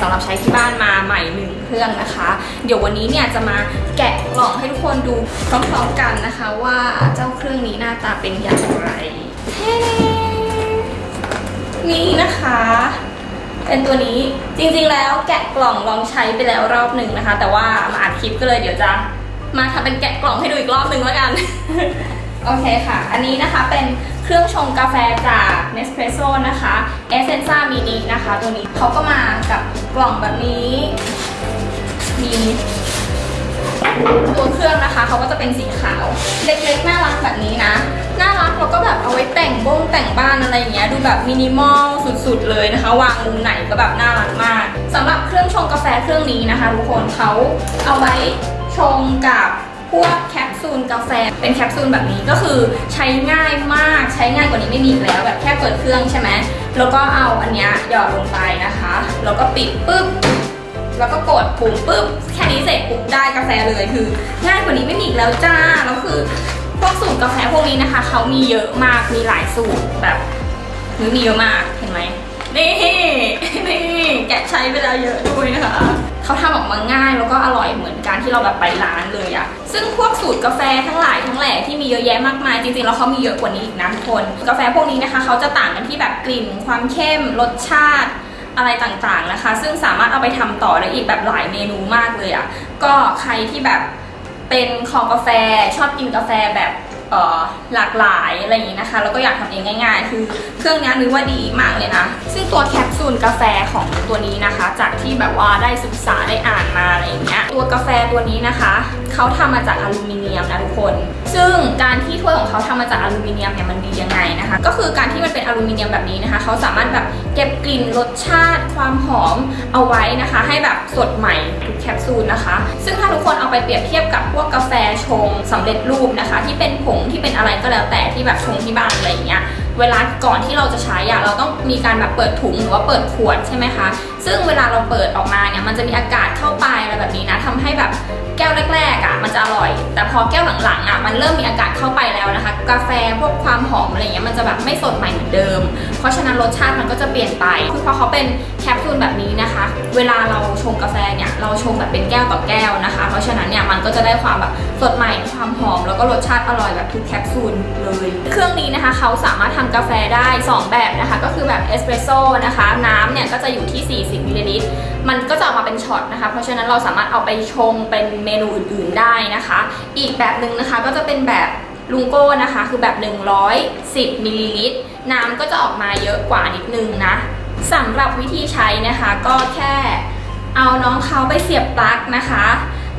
สำหรับใช้ที่บ้านมาใหม่หนึ่งเครื่องนะคะ เดี๋ยววันนี้เนี่ยจะมาแกะกล่องให้ทุกคนดูพร้อมๆกันนะคะ ว่าเจ้าเครื่องนี้หน้าตาเป็นอย่างไร นี่นะคะเป็นตัวนี้จริงๆแล้วแกะกล่องลองใช้ไปแล้วรอบหนึ่งนะคะ แต่ว่ามาอัดคลิปก็เลยเดี๋ยวจะมาทำเป็นแกะกล่องให้ดูอีกรอบหนึ่งแล้วกัน โอเคค่ะ อันนี้นะคะเป็นเครื่องชงกาแฟจาก Nespresso นะคะ Essenza Mini นะคะ ตัวนี้เขาก็มากับกล่องแบบนี้ มีตัวเครื่องนะคะเขาก็จะเป็นสีขาว เล็กๆ น่ารักแบบนี้นะ น่ารักแล้วก็แบบเอาไว้แต่งบ้งแต่งบ้านอะไรอย่างเงี้ยดูแบบมินิมอลสุดๆเลยนะคะ วางมุมไหนก็แบบน่ารักมากสำหรับเครื่องชงกาแฟเครื่องนี้นะคะ ทุกคนเขาเอาไว้ชงกับ พวกแคปซูลกาแฟ เป็นแคปซูลแบบนี้ก็คือใช้ง่ายมากใช้ง่ายกว่านี้ไม่มีแล้วแบบแค่เปิดเครื่องใช่ไหมแล้วก็เอาอันเนี้ยหยอดลงไปนะคะ แล้วก็ปิดปุ๊บแล้วก็กดปุ่มปุ๊บแค่นี้เสร็จปุ๊บได้กาแฟเลยคือ ง่ายกว่านี้ไม่มีอีกแล้วจ้าแล้วคือพวกสูตรกาแฟพวกนี้นะคะเขามีเยอะมากมีหลายสูตรแบบมีเยอะมากเห็นไหมนี่นี่แกะใช้ไปแล้วเยอะด้วยนะคะ เขาทำออกมาง่ายแล้วก็อร่อยเหมือนการที่เราแบบไปร้านเลยอะซึ่งพวกสูตรกาแฟทั้งหลายทั้งแหล่ที่มีเยอะแยะมากมายจริงๆแล้วเขามีเยอะกว่านี้อีกนะทุกคนกาแฟพวกนี้นะคะเขาจะต่างกันที่แบบกลิ่นความเข้มรสชาติอะไรต่างๆนะคะ ซึ่งสามารถเอาไปทำต่อได้อีกแบบหลายเมนูมากเลยอะ่ะก็ใครที่แบบเป็นคอกาแฟชอบกินกาแฟแบบ หลากหลายอะไรอย่างนี้นะคะ แล้วก็อยากทำเองง่าย ๆ คือเครื่องนี้นึกว่าดีมากเลยนะ ซึ่งตัวแคปซูลกาแฟของตัวนี้นะคะ จากที่แบบว่าได้ศึกษาได้อ่านมาอะไรอย่างเงี้ย ตัวกาแฟตัวนี้นะคะ เขาทำมาจากอลูมิเนียมนะทุกคนซึ่งการที่ถ้วยของเขาทำมาจากอลูมิเนียมเนี่ยมันดียังไงนะคะ ก็คือการที่มันเป็นอลูมิเนียมแบบนี้นะคะ เขาสามารถแบบเก็บกลิ่นรสชาติความหอมเอาไว้นะคะ ให้แบบสดใหม่ทุกแคปซูลนะคะ ซึ่งถ้าทุกคนเอาไปเปรียบเทียบกับพวกกาแฟชงสำเร็จรูปนะคะ ที่เป็นผงที่เป็นอะไรก็แล้วแต่ที่แบบชงที่บ้านอะไรอย่างเงี้ยเวลาก่อนที่เราจะใช้อะเราต้องมีการแบบเปิดถุงหรือว่าเปิดขวดใช่ไหมคะ ซึ่งเวลาเราเปิดออกมาเนี่ยมันจะมีอากาศเข้าไปอะไรแบบนี้นะทำให้แบบแก้วแรกๆอะมันจะอร่อย แต่พอแก้วหลังๆอะมันเริ่มมีอากาศเข้าไปแล้วนะคะ กาแฟพวกความหอมอะไรเงี้ยมันจะแบบไม่สดใหม่เหมือนเดิม เพราะฉะนั้นรสชาติมันก็จะเปลี่ยนไปคือพอเขาเป็นแคปซูลแบบนี้นะคะ เวลาเราชงกาแฟเนี่ยเราชงแบบเป็นแก้วต่อแก้วนะคะ เพราะฉะนั้นเนี่ยมันก็จะได้ความแบบสดใหม่ความหอม แล้วก็รสชาติอร่อยแบบทุกแคปซูลเลย เครื่องนี้นะคะเขาสามารถทำกาแฟได้ 2 แบบนะคะ ก็คือแบบเอสเปรสโซ่นะคะน้ำเนี่ยก็จะอยู่ที่ 40มิลลิลิตรมันก็จะออกมาเป็นช็อตนะคะ เพราะฉะนั้นเราสามารถเอาไปชงเป็นเมนูอื่น ๆได้นะคะ อีกแบบหนึ่งนะคะก็จะเป็นแบบ lungo นะคะ คือแบบ 110มิลลิลิตรน้ำก็จะออกมาเยอะกว่านิดนึงนะสำหรับวิธีใช้นะคะก็แค่เอาน้องเขาไปเสียบปลั๊กนะคะ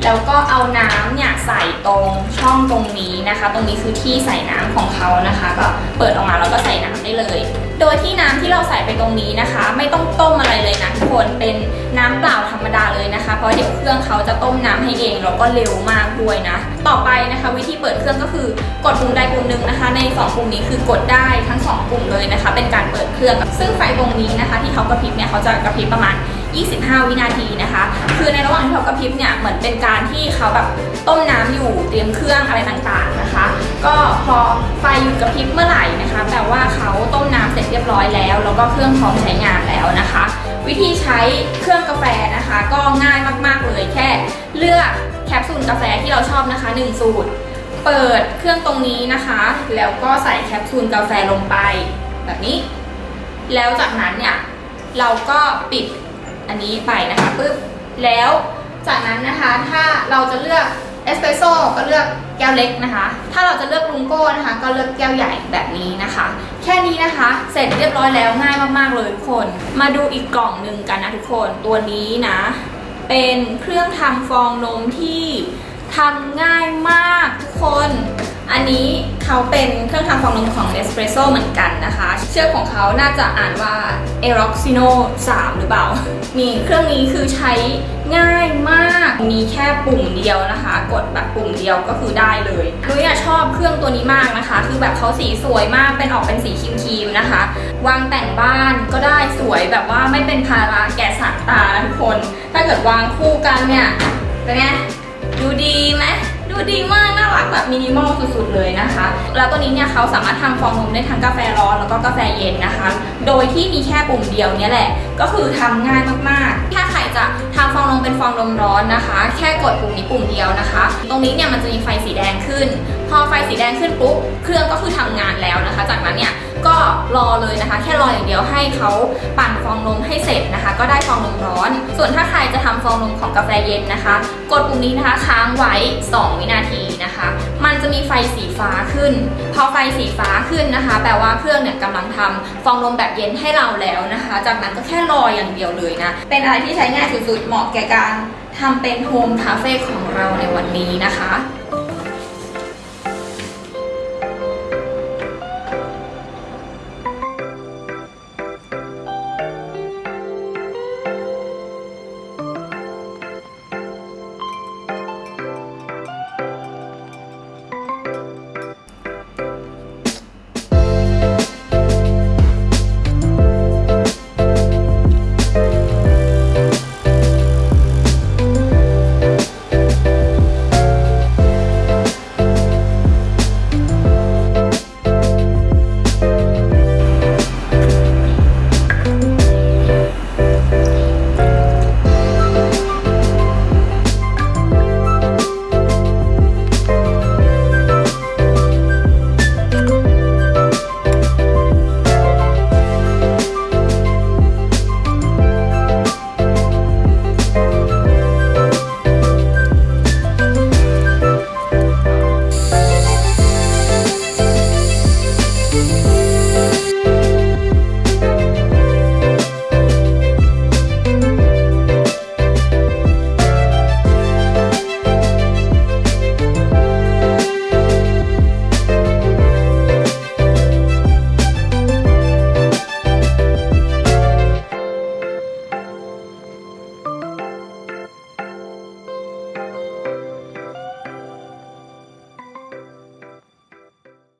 แล้วก็เอาน้ำเนี่ยใส่ตรงช่องตรงนี้นะคะ ตรงนี้คือที่ใส่น้ำของเขานะคะ ก็เปิดออกมาแล้วก็ใส่น้ำได้เลย โดยที่น้ำที่เราใส่ไปตรงนี้นะคะ ไม่ต้องต้มอะไรเลยนะทุกคนเป็นน้ำเปล่าธ รรมดาเลยนะคะ เพราะเดี๋ยวเครื่องเขาจะต้มน้ำให้เองแล้วก็เร็วมากด้วยนะ ต่อไปนะคะ วิธีเปิดเครื่องก็คือกดปุ่มใดปุ่มหนึ่งนะคะ ในสองปุ่มนี้คือกดได้ทั้งสองปุ่มเลยนะคะ เป็นการเปิดเครื่อง ซึ่งไฟตรงนี้นะคะ ที่เขากระพริบเนี่ยเขาจะกระพริบประมาณ 25 วินาทีนะคะ คือในระหว่างที่เขากระพริบเนี่ยเหมือนเป็นการที่เขาแบบต้มน้ำอยู่เตรียมเครื่องอะไรต่างๆนะคะ ก็พอไฟหยุดกระพริบเมื่อไหร่นะคะแปลว่าเขาต้มน้ำเสร็จเรียบร้อยแล้ว แล้วก็เครื่องพร้อมใช้งานแล้วนะคะ วิธีใช้เครื่องกาแฟนะคะ ก็ง่ายมากๆเลยแค่ เลือกแคปซูลกาแฟที่เราชอบนะคะ 1 สูตร เปิดเครื่องตรงนี้นะคะ แล้วก็ใส่แคปซูลกาแฟลงไป แบบนี้ แล้วจากนั้นเนี่ยเราก็ปิด อันนี้ไปนะคะปึ๊บแล้วจากนั้นนะคะถ้าเราจะเลือกเอสเปรสโซ่ก็เลือกแก้วเล็กนะคะ ถ้าเราจะเลือกลุงโก้นะคะ ก็เลือกแก้วใหญ่แบบนี้นะคะ แค่นี้นะคะ เสร็จเรียบร้อยแล้วง่ายมากๆเลยทุกคน มาดูอีกกล่องหนึ่งกันนะทุกคน ตัวนี้นะ เป็นเครื่องทำฟองนมที่ทำง่ายมากทุกคน อันนี้เขาเป็นเครื่องทำฟองนมของ Nespresso เหมือนกันนะคะ เชื่อของเขาน่าจะอ่านว่า e r o x i n o 3 หรือเปล่า นี่เครื่องนี้คือใช้ง่ายมาก มีแค่ปุ่มเดียวนะคะ กดแบบปุ่มเดียวก็คือได้เลยนุ้ยอะชอบเครื่องตัวนี้มากนะคะ คือแบบเขาสีสวยมากเป็นออกเป็นสีครีมๆนะคะ วางแต่งบ้านก็ได้สวยแบบว่าไม่เป็นภาระแก่สายตาทุกคน ถ้าเกิดวางคู่กันเนี่ยเป็นไงดูดีไหม ดูดูดีมากน่ารักแบบมินิมอลสุดๆเลยนะคะ แล้วตัวนี้เนี่ยเขาสามารถทำฟองนมได้ทั้งกาแฟร้อนแล้วก็กาแฟเย็นนะคะ โดยที่มีแค่ปุ่มเดียวเนี่ยแหละ ก็คือทำง่ายมากๆถ้า ใครจะทำฟองนมเป็นฟองนมร้อนนะคะ แค่กดปุ่มนี้ปุ่มเดียวนะคะ ตรงนี้เนี่ยมันจะมีไฟสีแดงขึ้น พอไฟสีแดงขึ้นปุ๊บเครื่องก็คือทำงานแล้วนะคะ จากนั้นเนี่ยก็รอเลยนะคะ แค่รออย่างเดียวให้เขาปั่นฟองนมให้เสร็จนะคะ ก็ได้ฟองนมร้อน ส่วนถ้าใครจะทำฟองนมของกาแฟเย็นนะคะ กดปุ่มนี้นะคะค้างไว้ 2 วินาทีนะคะ มันจะมีไฟสีฟ้าขึ้น พอไฟสีฟ้าขึ้นนะคะ แปลว่าเครื่องเนี่ยกำลังทำฟองนมแบบเย็นให้เราแล้วนะคะ จากนั้นก็แค่รออย่างเดียวเลยนะ เป็นอะไรที่ใช้ง่ายสุดๆ เหมาะแก่การทำเป็นโฮมคาเฟ่ของเราในวันนี้นะคะ